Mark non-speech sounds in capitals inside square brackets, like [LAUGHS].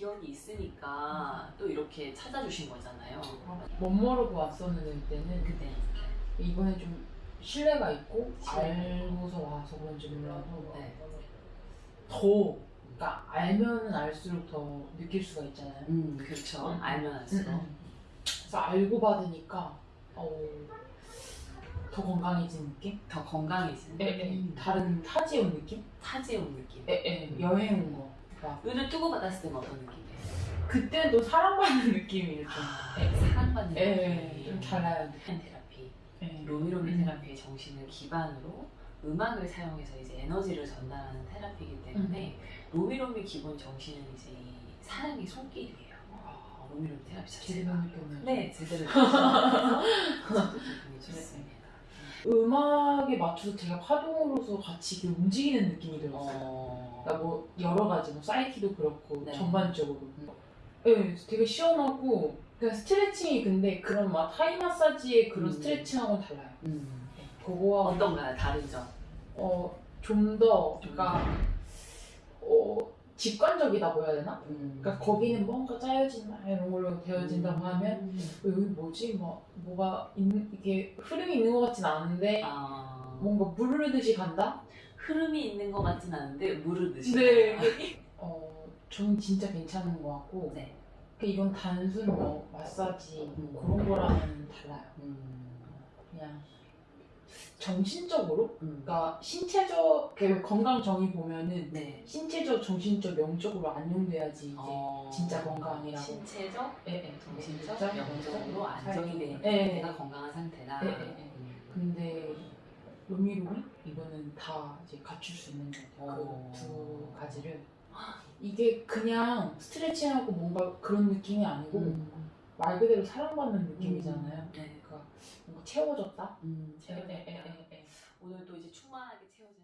기억이 있으니까 또 이렇게 찾아주신 거잖아요. 못 모르고 왔었는데 그때는 그때 이번에 좀 신뢰가 있고 신뢰가 알고서 와서 그런지 몰라도 네. 더 그러니까 알면은 알수록 더 느낄 수가 있잖아요. 음 그렇죠. 음. 알면 알수록. 음. 그래서 알고 받으니까 어, 더 건강해진 느낌? 더 건강해지는 예, 예. 다른 타지에 온 느낌? 타지에 온 느낌. 예, 예. 여행 온 거. 막 눈을 뜨고 받았을 때는 어떤 느낌이에요? 그때는 또 사랑받는 느낌이 좀, 예, 사랑받는 예, 느낌. 좀 달라요. 한 테라피. 예. 로미로미 음. 테라피의 정신을 기반으로 음악을 사용해서 이제 에너지를 전달하는 테라피이기 때문에 로미로미 기본 정신은 이제 이 사랑의 손길이에요. 어, 로미로미 테라피 제대로 자체가. 느꼈네요. 네, 제대로. [LAUGHS] 음악에 맞춰서 제가 파동으로서 같이 움직이는 느낌이 들었어요. 어... 그러니까 뭐 여러 가지 뭐 사이키도 그렇고 네. 전반적으로. 음. 네, 되게 시원하고 그냥 스트레칭이 근데 그런 막 타이 마사지의 그런 음. 스트레칭하고는 달라요. 음. 네, 그거와 어떤가요? 다른 점? 어좀 더 그러니까 어 직관적이다고 해야 되나? 음. 그러니까 거기는 뭔가 짜여진 막 이런 걸로 되어진다고 하면 음. 어, 여기 뭐지? 뭐 뭐가 있는 이게 흐름이 있는 것 같진 않은데 아... 뭔가 물 흐르듯이 간다? 흐름이 있는 것 같진 않은데 무르듯이. 네. 어 저는 진짜 괜찮은 것 같고 네. 그 이건 단순 뭐 마사지 음. 그런 거랑은 달라요. 음. 그냥 정신적으로, 음. 그러니까 신체적 그 건강 정의 보면은 네. 신체적, 정신적, 영적으로 안정돼야지 이제 어... 진짜 건강이라고. 신체적, 예, 예. 정신적, 진짜 영적으로 안정이 된 예, 예. 상태가 건강한 상태다. 예, 예, 예. 음. 근데 로미로미 이거는 다 이제 갖출 수 있는 그 어. 그두 가지를 이게 그냥 스트레칭하고 뭔가 그런 느낌이 아니고 음. 말 그대로 사랑받는 느낌이잖아요. 음. 네. 그러니까 뭔가 채워졌다. 음. 채워졌다. 네. 네. 네. 오늘 또 이제 충만하게 채워졌.